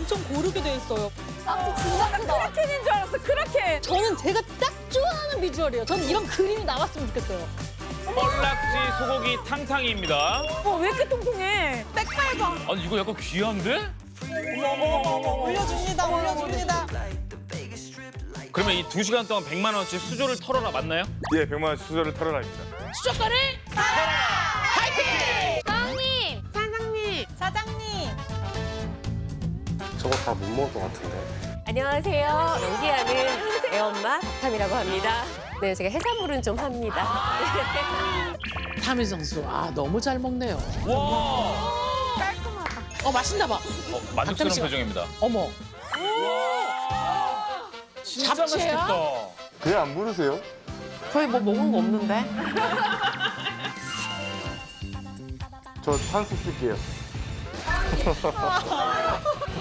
엄청 고르게 돼 있어요. 진짜 크다. 크라켄인 줄 알았어, 크라켄. 저는 제가 딱 좋아하는 비주얼이에요. 저는 이런 그림이 나왔으면 좋겠어요. 뻘락지 소고기 탕탕이입니다. 어, 왜 이렇게 통통해? 백발봐. 아니 이거 약간 귀한데? 올려줍니다, 올려줍니다. 그러면 이 두 시간 동안 100만 원어치 수저를 털어라 맞나요? 예, 100만 원 수저를 털어라입니다. 수족관을 사장님! 저거 다 못 먹을 것 같은데. 안녕하세요. 연기하는 애엄마 박탐이라고 합니다. 네, 제가 해산물은 좀 합니다. 타미 선수 아 너무 잘 먹네요. 와, 어 맛있나 봐. 어, 만족스러운 잠시만. 표정입니다. 어머 진짜 잡채야? 맛있겠다. 배안 부르세요? 저희 뭐 먹은 거 없는데? 저 찬스 쓸게요.